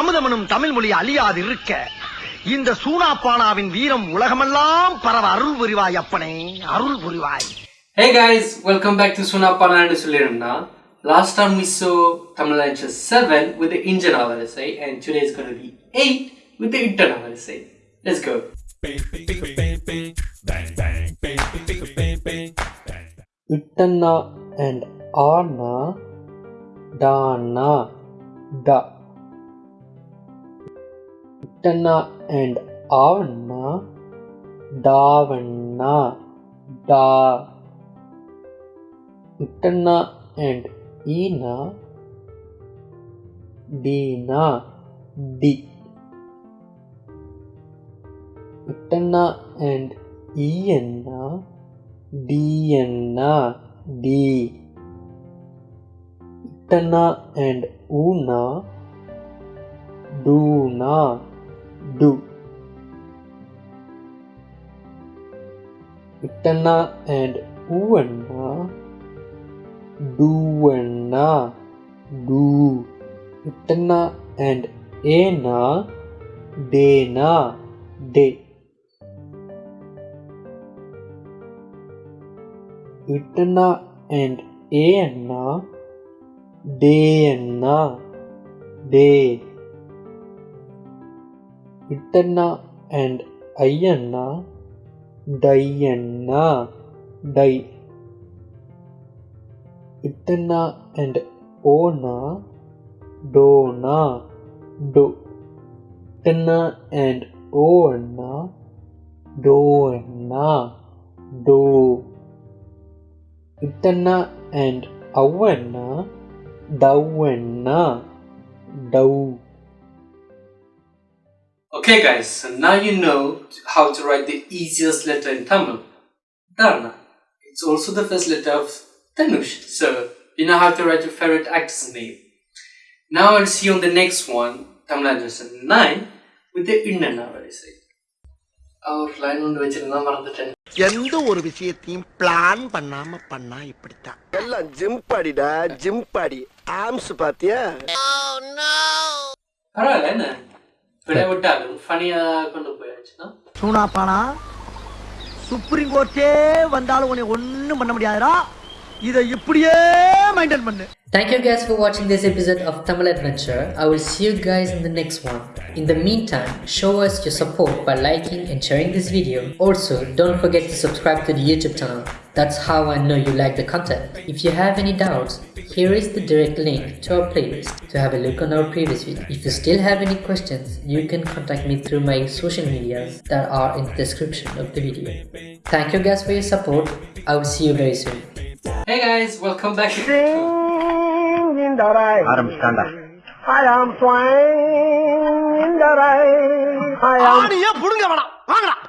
அமுதமனும் தமிழ் மொழி அழியாது இருக்க இந்த சூனாப்பானாவின் வீரம் உலகமெல்லாம் பரவ அருள் புரிவாய் அப்பனே அருள் புரிவாய் Hey guys, welcome back to Sunapana Suliramna. Last time we saw Tamil Language 7 with the Indian Avarisai and today is going to be 8 with the Indian Avarisai. Let's go. Ittanna and Anna Dana Da ட்டன்னா and ஆவன்னா தாவண்ணா டா உட்டன்னா and ஈனா டீனா டி உட்டன்னா and ஈயன்னா டியன்னா டி இட்டன்னா அண்ட் ஊனா டூனா Ittanna and Una Duna Du. Ittanna and Uvanna Duvanna Du Ittanna and Ena Dena De. and Anna Ittanna and Ayanna Diana Di Ittanna and Ona Dona Do Ittanna and Ona Doana Do Ittanna and Avanna Davanna Dau Okay guys, so now you know how to write the easiest letter in Tamil, Dharna. It's also the first letter of Dhanush, so you know how to write your favorite actor's name. Now I'll see you on the next one, Tamil Adventure 9, with the Innana very Our line ஒன்று வச்சிருந்தா மறந்துட்டேன் எந்த ஒரு விஷயத்தையும் plan பண்ணாம பண்ணா இப்படித்தான். எல்லாம் ஜிம் பாடிடா ஜிம் பாடி. ஆம்ஸ் பாத்தியா? பரவாயில்ல என்ன? விட விட்டாலும் கொண்டு போயாச்சுன்னா? சூனாப்பானா? சுப்ரீம் கோர்ட்டே வந்தாலும் உன்னை ஒண்ணும் பண்ண முடியாதுடா. இதை இப்படியே மெயின்டைன் பண்ணு. Thank you guys for watching this episode of Tamil Adventure. I will see you guys in the next one. In the meantime, show us your support by liking and sharing this video. Also, don't forget to subscribe to the YouTube channel. That's how I know you like the content. If you have any doubts, here is the direct link to our playlist to have a look on our previous video. If you still have any questions, you can contact me through my social medias that are in the description of the video. Thank you guys for your support. I will see you very soon. Hey guys, welcome back. ஆரம்பிச்சிட்டாண்டா I am flying in the rain. I am ஆணியே புடுங்க வேணாம். வாங்கடா.